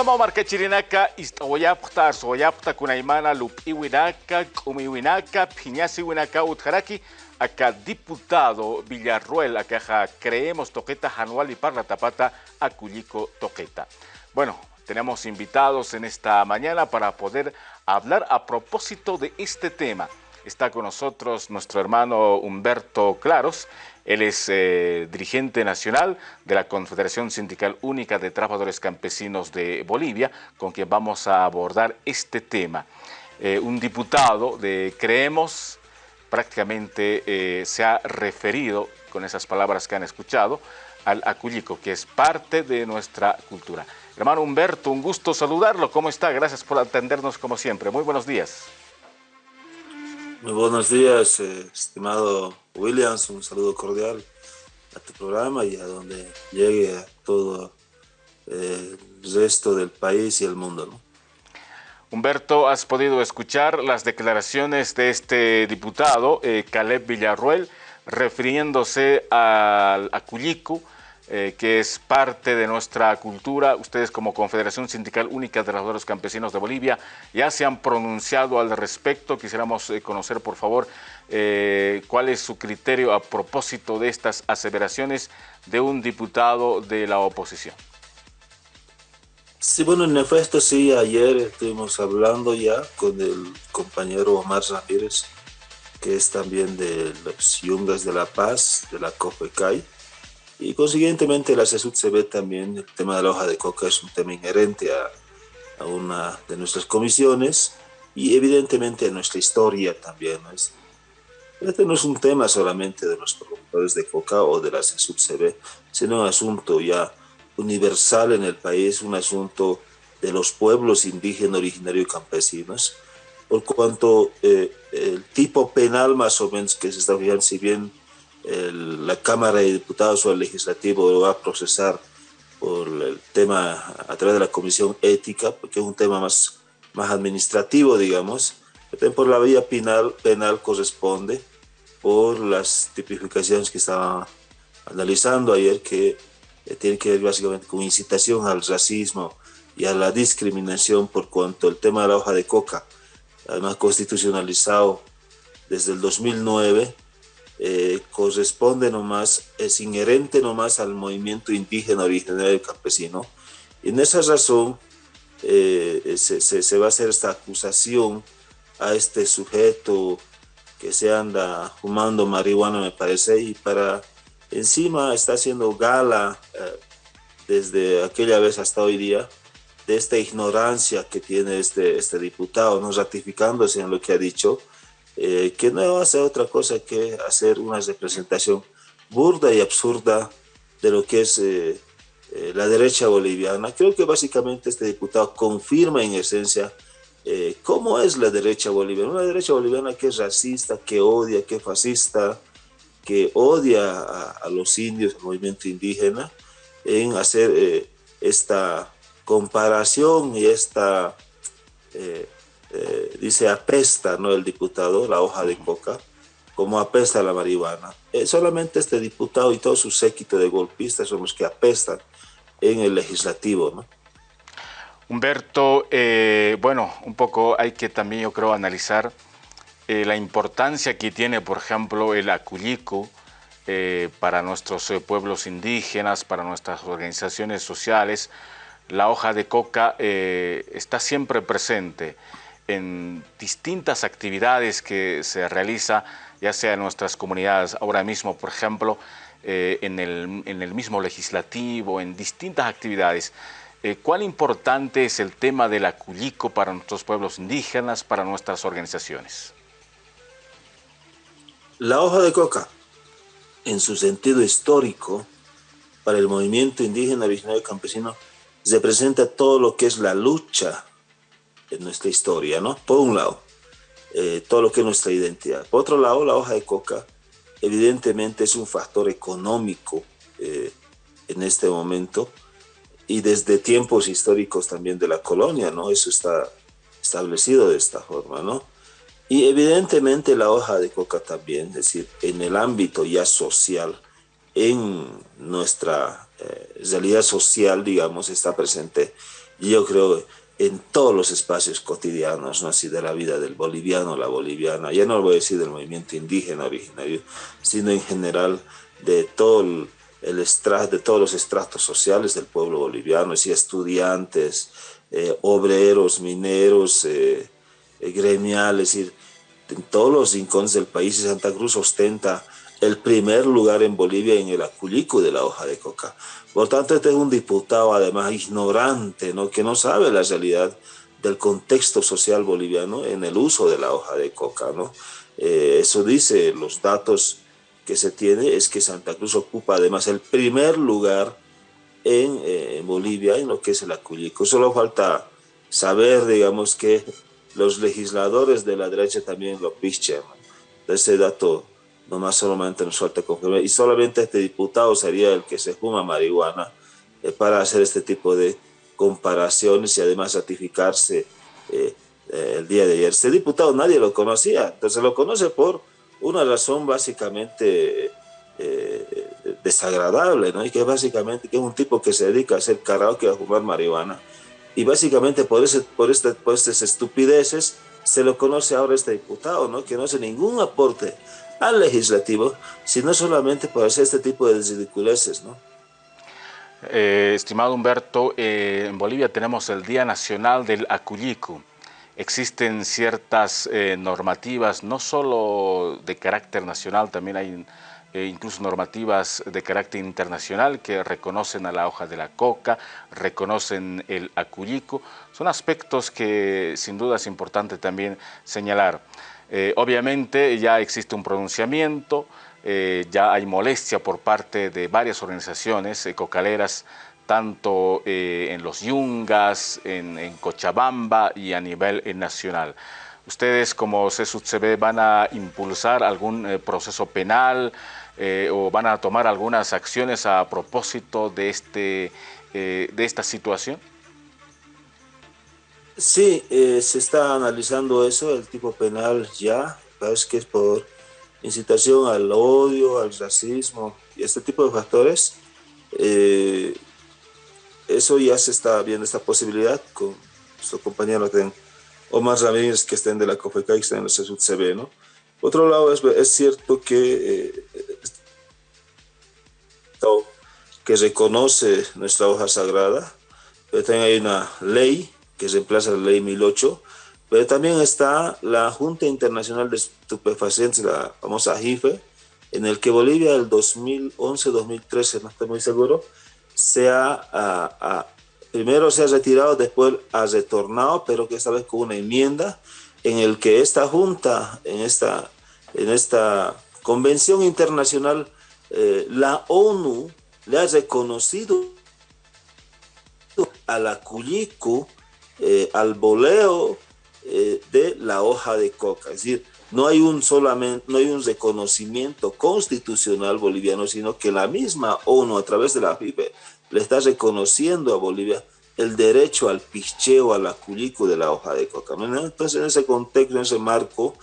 Hamamarca chirinaka istawayapta arsoyapta kunaymana lupiwinaka k'umiwinaka phiñasiwinaka utjaraki acá diputado Villarruel acá creemos toqueta anual y parla tapata aculico toqueta. Bueno, tenemos invitados en esta mañana para poder hablar a propósito de este tema. Está con nosotros nuestro hermano Humberto Claros, él es eh, dirigente nacional de la Confederación Sindical Única de Trabajadores Campesinos de Bolivia, con quien vamos a abordar este tema. Eh, un diputado de Creemos prácticamente eh, se ha referido, con esas palabras que han escuchado, al aculico, que es parte de nuestra cultura. Hermano Humberto, un gusto saludarlo. ¿Cómo está? Gracias por atendernos como siempre. Muy buenos días. Muy buenos días, eh, estimado Williams. Un saludo cordial a tu programa y a donde llegue a todo eh, el resto del país y el mundo. Humberto, has podido escuchar las declaraciones de este diputado, eh, Caleb Villarruel, refiriéndose al Aculico, eh, que es parte de nuestra cultura. Ustedes como Confederación Sindical Única de Trabajadores Campesinos de Bolivia ya se han pronunciado al respecto. Quisiéramos eh, conocer, por favor, eh, cuál es su criterio a propósito de estas aseveraciones de un diputado de la oposición. Sí, bueno, en efecto, sí, ayer estuvimos hablando ya con el compañero Omar Ramírez, que es también de los Yungas de la Paz, de la COFECAI, y consiguientemente la CESUD se ve también, el tema de la hoja de coca es un tema inherente a, a una de nuestras comisiones y evidentemente a nuestra historia también. Este no es un tema solamente de los productores de coca o de la CESUD CB, sino un asunto ya universal en el país, un asunto de los pueblos indígenas, originarios y campesinos, por cuanto eh, el tipo penal más o menos que se está fijando, si bien la Cámara de Diputados o el Legislativo lo va a procesar por el tema a través de la Comisión Ética, porque es un tema más, más administrativo, digamos, por la vía penal, penal corresponde por las tipificaciones que estaba analizando ayer, que eh, tiene que ver básicamente con incitación al racismo y a la discriminación por cuanto el tema de la hoja de coca, además constitucionalizado desde el 2009, eh, corresponde nomás, es inherente nomás al movimiento indígena originario campesino. Y en esa razón eh, se, se, va a hacer esta acusación a este sujeto que se anda fumando marihuana, me parece, y para encima está haciendo gala eh, desde aquella vez hasta hoy día de esta ignorancia que tiene este, este diputado, no ratificándose en lo que ha dicho, eh, que no hace otra cosa que hacer una representación burda y absurda de lo que es eh, eh, la derecha boliviana. Creo que básicamente este diputado confirma en esencia cómo es la derecha boliviana. Una derecha boliviana que es racista, que odia, que es fascista, que odia a, los indios, al movimiento indígena, en hacer esta comparación y esta eh, dice apesta, ¿no? El diputado, la hoja de coca, como apesta la marihuana. Eh, solamente este diputado y todo su séquito de golpistas son los que apestan en el legislativo, ¿no? Humberto, eh, bueno, un poco hay que también, yo creo, analizar la importancia que tiene, por ejemplo, el aculico para nuestros pueblos indígenas, para nuestras organizaciones sociales. La hoja de coca está siempre presente en distintas actividades que se realiza, ya sea en nuestras comunidades, ahora mismo, por ejemplo, eh, en, el, mismo legislativo, en distintas actividades. Eh, ¿Cuán importante es el tema del aculico para nuestros pueblos indígenas, para nuestras organizaciones? La hoja de coca, en su sentido histórico, para el movimiento indígena originario campesino, representa todo lo que es la lucha en nuestra historia, ¿no? Por un lado, eh, todo lo que es nuestra identidad. Por otro lado, la hoja de coca evidentemente es un factor económico eh, en este momento y desde tiempos históricos también de la colonia, ¿no? Eso está establecido de esta forma, ¿no? Y evidentemente la hoja de coca también, es decir, en el ámbito ya social, en nuestra eh, realidad social, digamos, está presente yo creo en todos los espacios cotidianos, ¿no? así de la vida del boliviano, la boliviana, ya no lo voy a decir del movimiento indígena originario, sino en general de todo el, de todos los estratos sociales del pueblo boliviano, es estudiantes, eh, obreros, mineros, eh, eh, gremiales, es decir, en todos los rincones del país, Santa Cruz ostenta el primer lugar en Bolivia en el aculico de la hoja de coca. Por tanto, este es un diputado además ignorante, ¿no? que no sabe la realidad del contexto social boliviano en el uso de la hoja de coca. ¿no? Eh, eso dice los datos que se tiene, es que Santa Cruz ocupa además el primer lugar en, eh, Bolivia en lo que es el aculico. Solo falta saber, digamos, que los legisladores de la derecha también lo pichen. Ese dato nomás solamente nos falta confirmar. Y solamente este diputado sería el que se fuma marihuana eh, para hacer este tipo de comparaciones y además ratificarse eh, eh, el día de ayer. Este diputado nadie lo conocía, entonces lo conoce por una razón básicamente desagradable, ¿no? Y que básicamente que es un tipo que se dedica a hacer karaoke a fumar marihuana. Y básicamente por, ese, por, este, por estas estupideces se lo conoce ahora este diputado, ¿no? Que no hace ningún aporte al legislativo, sino solamente por hacer este tipo de ridiculeces, ¿no? Eh, estimado Humberto, eh, en Bolivia tenemos el Día Nacional del Acullico. Existen ciertas eh, normativas, no solo de carácter nacional, también hay incluso normativas de carácter internacional que reconocen a la hoja de la coca, reconocen el acullico. Son aspectos que sin duda es importante también señalar. Eh, obviamente ya existe un pronunciamiento, eh, ya hay molestia por parte de varias organizaciones cocaleras, tanto eh, en los Yungas, en, Cochabamba y a nivel nacional. ¿Ustedes como CSUCB van a impulsar algún proceso penal o van a tomar algunas acciones a propósito de, este, de esta situación? Sí, eh, se está analizando eso, el tipo penal ya, parece que es por incitación al odio, al racismo y este tipo de factores. Eh, eso ya se está viendo esta posibilidad con nuestro compañero Omar Ramírez, que estén de la COFECA y que estén en la CB, ¿no? Otro lado, es, es cierto que, eh, que reconoce nuestra hoja sagrada, pero también hay una ley que reemplaza la ley 1008, pero también está la Junta Internacional de Estupefacientes, la famosa JIFE, en el que Bolivia el 2011-2013, no estoy muy seguro, se ha, primero se ha retirado, después ha retornado, pero que esta vez con una enmienda en el que esta junta, en esta, en esta convención internacional, eh, la ONU le ha reconocido a la CULICU eh, al boleo eh, de la hoja de coca. Es decir, no hay, un solamente, no hay un reconocimiento constitucional boliviano, sino que la misma ONU a través de la FIBE le está reconociendo a Bolivia el derecho al picheo, al aculico de la hoja de coca. Entonces, en ese contexto, en ese marco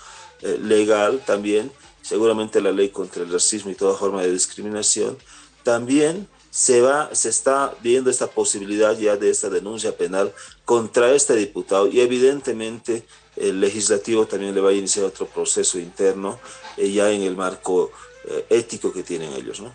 eh, legal también, seguramente la ley contra el racismo y toda forma de discriminación, también se, va, se está viendo esta posibilidad ya de esta denuncia penal contra este diputado y evidentemente el legislativo también le va a iniciar otro proceso interno eh, ya en el marco eh, ético que tienen ellos. ¿no?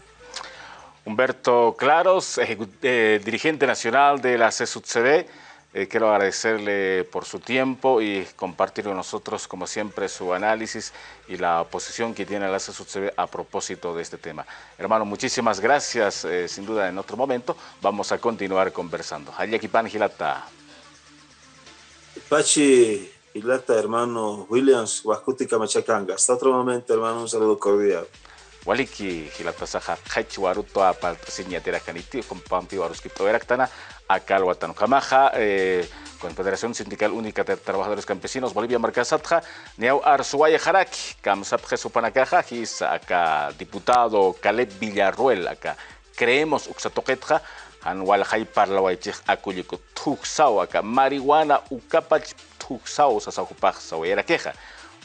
Humberto Claros, eh, dirigente nacional de la CSUCD, eh, quiero agradecerle por su tiempo y compartir con nosotros, como siempre, su análisis y la posición que tiene la CSUCB a propósito de este tema. Hermano, muchísimas gracias. Eh, sin duda, en otro momento vamos a continuar conversando. Hayakipan Gilata. Pachi Gilata, hermano Williams, Huascuti Camachacanga. Hasta otro momento, hermano, un saludo cordial. Waliki Gilata Saja, Hachi Waruto, Apal, Siñatera Caniti, Compampi, Waruski, Proeraktana, Acal Kamaja, eh, Confederación Sindical Única de Trabajadores Campesinos, Bolivia, Marcasatja, Neau Arzuaya Jaraki, Kamsapje Supanacaja, acá diputado Caleb Villarruel, acá creemos Uxatoquetja, Anwaljay Parlawaichik Aculico Tuxao, acá marihuana Ucapach Tuxao, Sasajupaj, Sawayera Queja,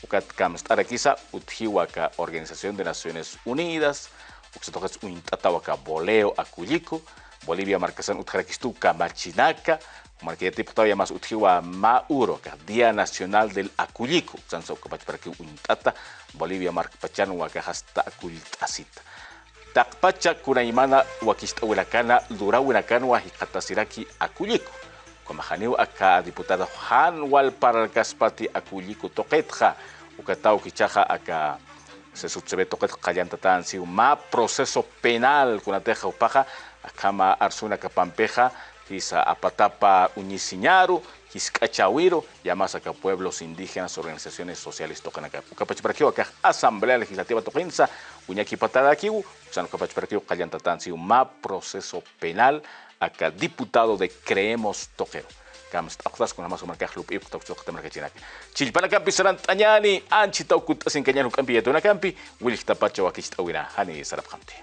Ucat Kamstaraquiza, Utjihuaca, Organización de Naciones Unidas, Uxatoquets Uintatahuaca, Boleo Aculico, Bolivia marcasan utjarakistuka machinaca, Marquía diputado más utjiwa Mauro, Día Nacional del Acullico, Sanso para que untata Bolivia marcpachanwa que hasta acultasita. Takpacha kunaimana wakista huilacana dura huilacana hikatasiraki acullico. Como janiu acá diputado Han Walpar Gaspati acullico toquetja, ukatau kichaja acá se sucede toquet callantatan si ma proceso penal kunateja upaja akama arsuna kapampeja quizá apatapa uñisiñaru, quiscachawiro, llamas acá pueblos indígenas, organizaciones sociales tocan acá. Ucapachiparaquiu acá Asamblea Legislativa toquensa, uñaki patada aquí, usan ucapachiparaquiu callantatan si ma proceso penal acá diputado de Creemos Toquero. Kams takutas kuna masu markah lup ip tok tok tamar kacinak. Chilpana kampi sarant anyani anchi tau kut asin kanyan kampi ya tuna kampi wilik tapacha wakis tawina hani sarap kamti.